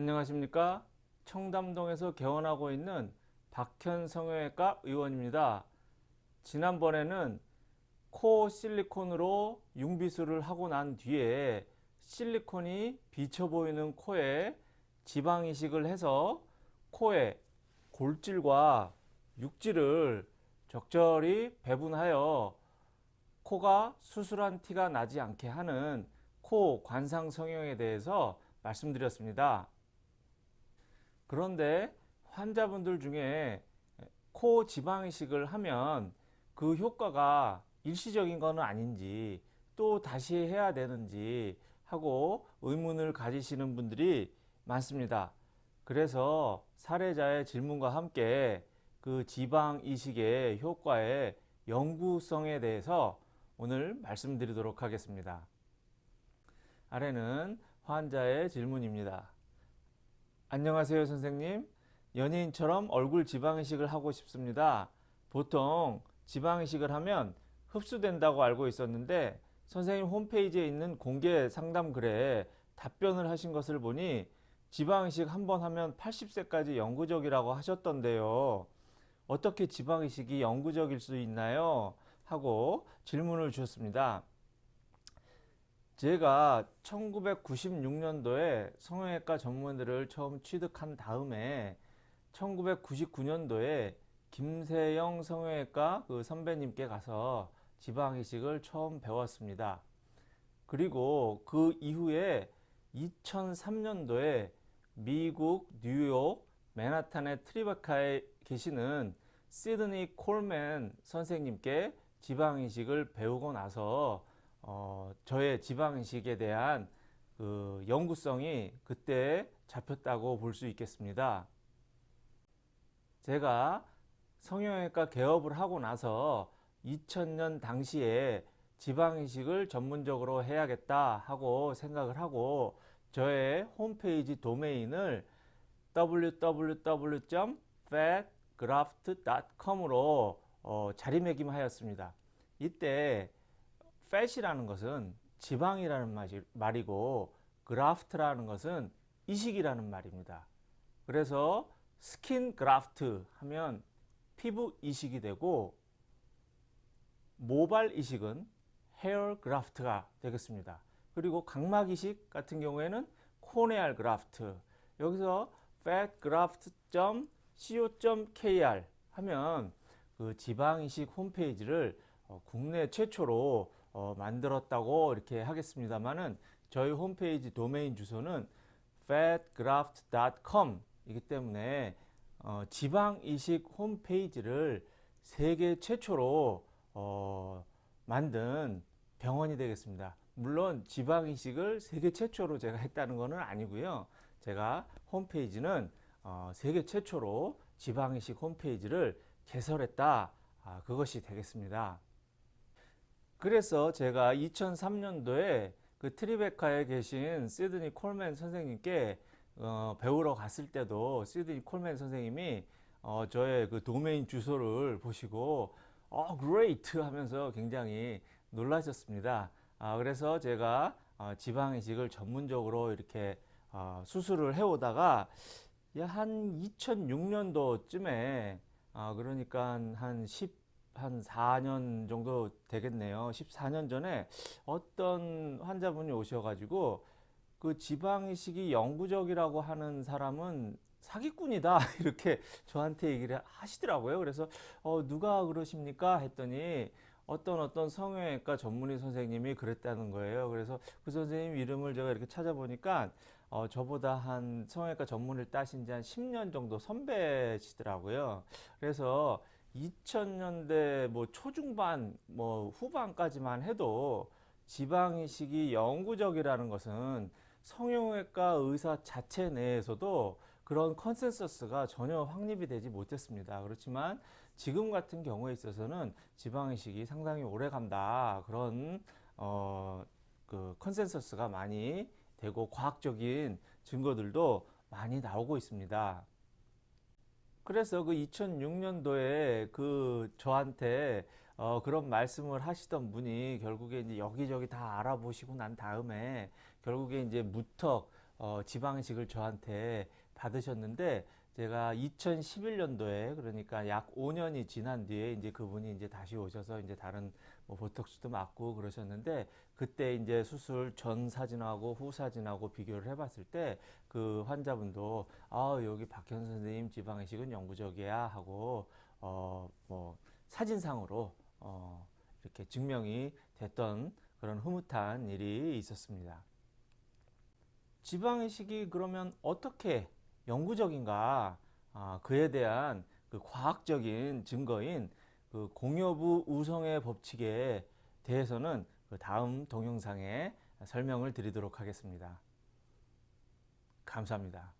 안녕하십니까 청담동에서 개원하고 있는 박현 성형외과 의원입니다 지난번에는 코 실리콘으로 융비술을 하고 난 뒤에 실리콘이 비쳐 보이는 코에 지방 이식을 해서 코에 골질과 육질을 적절히 배분하여 코가 수술한 티가 나지 않게 하는 코 관상 성형에 대해서 말씀드렸습니다. 그런데 환자분들 중에 코 지방 이식을 하면 그 효과가 일시적인 것은 아닌지 또 다시 해야 되는지 하고 의문을 가지시는 분들이 많습니다. 그래서 사례자의 질문과 함께 그 지방 이식의 효과의 연구성에 대해서 오늘 말씀드리도록 하겠습니다. 아래는 환자의 질문입니다. 안녕하세요 선생님. 연예인처럼 얼굴 지방이식을 하고 싶습니다. 보통 지방이식을 하면 흡수된다고 알고 있었는데 선생님 홈페이지에 있는 공개 상담 글에 답변을 하신 것을 보니 지방이식 한 번 하면 80세까지 영구적이라고 하셨던데요. 어떻게 지방이식이 영구적일 수 있나요? 하고 질문을 주셨습니다. 제가 1996년도에 성형외과 전문의를 처음 취득한 다음에 1999년도에 김세영 성형외과 그 선배님께 가서 지방이식을 처음 배웠습니다. 그리고 그 이후에 2003년도에 미국 뉴욕 맨하탄의 트리베카에 계시는 시드니 콜맨 선생님께 지방이식을 배우고 나서 어, 저의 지방이식에 대한 그 연구성이 그때 잡혔다고 볼 수 있겠습니다. 제가 성형외과 개업을 하고 나서 2000년 당시에 지방이식을 전문적으로 해야겠다 하고 생각을 하고 저의 홈페이지 도메인을 www.fatgraft.com으로 어, 자리매김하였습니다. 이때 fat이라는 것은 지방이라는 말이고 graft라는 것은 이식이라는 말입니다. 그래서 skin graft 하면 피부 이식이 되고 모발 이식은 헤어 그라프트가 되겠습니다. 그리고 각막 이식 같은 경우에는 코네알 그라프트 여기서 fatgraft.co.kr 하면 그 지방 이식 홈페이지를 어, 국내 최초로 어, 만들었다고 이렇게 하겠습니다만은 저희 홈페이지 도메인 주소는 fatgraft.com 이기 때문에 어, 지방 이식 홈페이지를 세계 최초로 어, 만든 병원이 되겠습니다. 물론 지방 이식을 세계 최초로 제가 했다는 것은 아니고요. 제가 홈페이지는 어, 세계 최초로 지방 이식 홈페이지를 개설했다. 아, 그것이 되겠습니다. 그래서 제가 2003년도에 그 트리베카에 계신 시드니 콜맨 선생님께 어, 배우러 갔을 때도 시드니 콜맨 선생님이 어, 저의 그 도메인 주소를 보시고 어, great 하면서 굉장히 놀라셨습니다. 아, 그래서 제가 어, 지방이식을 전문적으로 이렇게 어, 수술을 해오다가 한 2006년도쯤에 어, 그러니까 한 10, 한 4년 정도 되겠네요. 14년 전에 어떤 환자분이 오셔가지고 그 지방이식이 영구적이라고 하는 사람은 사기꾼이다. 이렇게 저한테 얘기를 하시더라고요. 그래서 어, 누가 그러십니까? 했더니 어떤 어떤 성형외과 전문의 선생님이 그랬다는 거예요. 그래서 그 선생님 이름을 제가 이렇게 찾아보니까 어, 저보다 한 성형외과 전문을 따신 지 한 10년 정도 선배시더라고요. 그래서 2000년대 뭐 초중반 뭐 후반까지만 해도 지방이식이 영구적이라는 것은 성형외과 의사 자체 내에서도 그런 consensus가 전혀 확립이 되지 못했습니다. 그렇지만 지금 같은 경우에 있어서는 지방이식이 상당히 오래 간다. 그런 어, 그 consensus가 많이 되고 과학적인 증거들도 많이 나오고 있습니다. 그래서 그 2006년도에 그 저한테 어 그런 말씀을 하시던 분이 결국에 이제 여기저기 다 알아보시고 난 다음에 결국에 이제 무턱 어, 지방이식을 저한테 받으셨는데 제가 2011년도에 그러니까 약 5년이 지난 뒤에 이제 그분이 이제 다시 오셔서 이제 다른 뭐 보톡스도 맞고 그러셨는데 그때 이제 수술 전 사진하고 후 사진하고 비교를 해봤을 때 그 환자분도 아 여기 박현 선생님 지방이식은 영구적이야 하고 어 뭐 사진상으로 어 이렇게 증명이 됐던 그런 흐뭇한 일이 있었습니다. 지방이식이 그러면 어떻게 영구적인가? 아, 그에 대한 그 과학적인 증거인 그 공여부 우성의 법칙에 대해서는 그 다음 동영상에 설명을 드리도록 하겠습니다. 감사합니다.